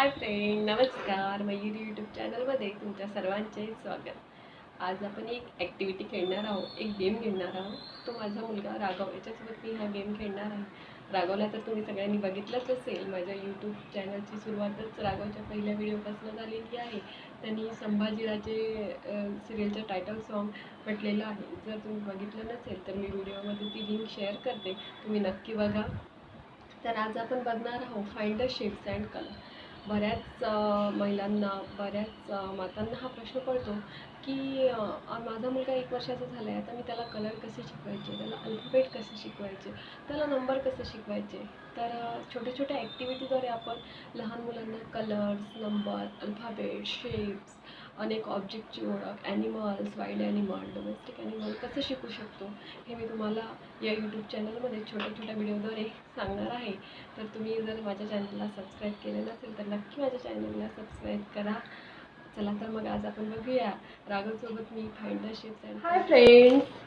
Hi friend नमस्कार. Mayuri YouTube चॅनलमध्ये तुमच्या सर्वांचे स्वागत. आज आपण एक ॲक्टिव्हिटी खेळणार आहोत एक गेम खेळणार आहोत. तो माझा मुलगा राघव याच्यासोबत मी हा गेम खेळणार आहे. राघवला तर तुम्ही सगळ्यांनी बघितलंच असेल माझ्या यूट्यूब चॅनलची सुरुवातच राघवच्या पहिल्या व्हिडिओपासून झालेली आहे. त्यांनी संभाजीराजे सिरियलचं टायटल सॉन्ग म्हटलेलं आहे. जर तुम्ही बघितलं नसेल तर मी व्हिडिओमध्ये ती लिंक शेअर करते. तुम्ही नक्की बघा. तर आज आपण बघणार आहोत find the shapes and colour बऱ्याच महिलांना बऱ्याच मातांना हा प्रश्न पडतो की माझा मुलगा एक वर्षाचा झाला आहे आता मी त्याला कलर कसे शिकवायचे त्याला अल्फाबेट कसे शिकवायचे त्याला नंबर कसे शिकवायचे? तर छोट्या छोट्या ॲक्टिव्हिटीद्वारे आपण लहान मुलांना कलर्स नंबर अल्फाबेट शेप्स अनेक ऑब्जेक्टची ओळख animals wild animal domestic animal कसं शिकू शकतो हे मी तुम्हाला या यूट्यूब चॅनलमध्ये छोट्या छोट्या व्हिडिओद्वारे सांगणार आहे. तर तुम्ही जर माझ्या चॅनलला सबस्क्राईब केलं नसेल तर नक्की माझ्या चॅनलला सबस्क्राईब करा. चला तर मग आज आपण बघूया. राघवसोबत मी find the shapes and hi friends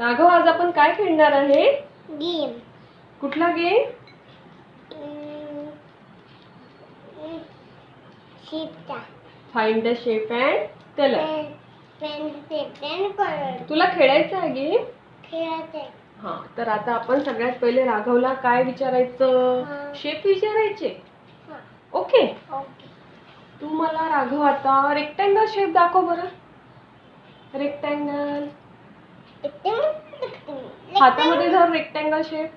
Raghav आज आपण काय खेळणार आहे? गेम कुठला game शिपचा find the shape and colour तुला खेळायचं आहे गेम हां तर आता आपण सगळ्यात पहिले राघवला काय विचारायचं. शेप विचारायचे. ओके ओके तू मला राघव आता रेक्टँगल शेप दाखव बरं. रेक्टँगल हातामध्ये धर रेक्टँगल शेप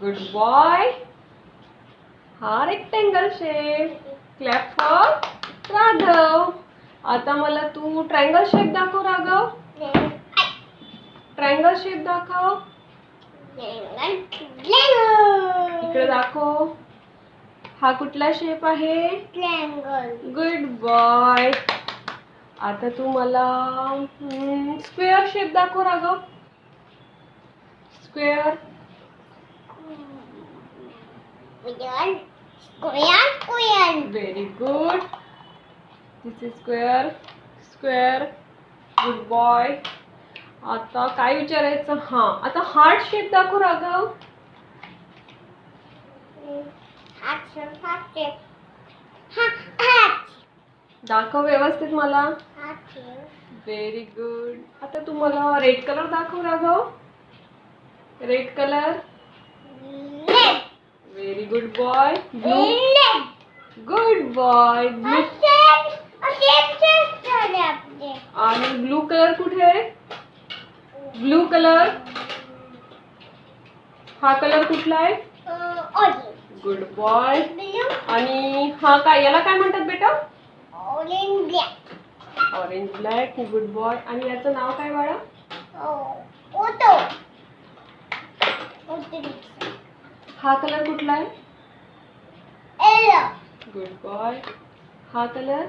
गुड बॉय हा rectangle shape clap for Raghav. आता मला तू ट्रायंगल शेप दाखव राघव. ट्रायंगल शेप दाखव. इकडे दाखव. हा कुठला शेप आहे? गुड बॉय आता तू मला स्क्वेअर शेप दाखव Raghav. Square square square very good this is square square good boy आता काय विचारायचं? हां आता हार्ट शेप दाखव राघव. हात हात हात दाखव व्यवस्थित मला. व्हेरी गुड आता तू मला रेड कलर दाखव Raghav. Red colour very good boy blue good boy blue आणि ब्लू कलर कुठे आहे ब्लू कलर हा कलर कुठला आहे गुड बॉय आणि हा काय याला काय म्हणतात बेटा ऑरेंज ब्लॅक गुड बॉय आणि याचं नाव काय बाळा हा कलर कुठला आहे? गुड बॉय हा कलर?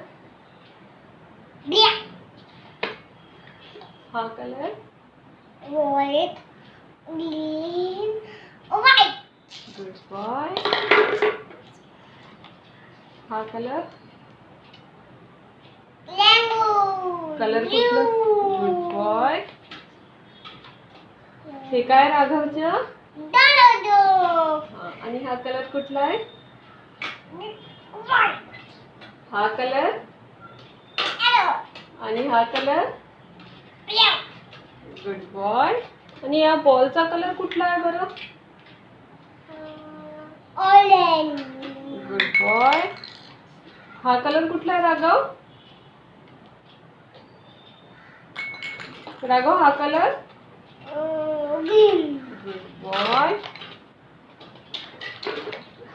हा कलर. गुड बॉय हा कलर. कलर कुठलं? गुड बॉय हे काय राघवचं Donald. हा, आणि हा कलर कुठला आहे. हा कलर. आणि हा कलर. गुड बॉय आणि या बॉलचा कलर कुठला आहे बरं. गुड बॉय हा कलर कुठला आहे राघव राघव हा कलर Uh. गुड बॉय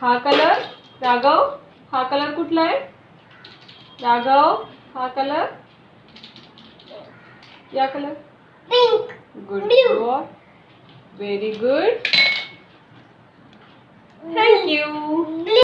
हा कलर राघव. हा कलर कुठला आहे? राघव हा कलर या colour Pink. Good. Boy very good thank you Blue.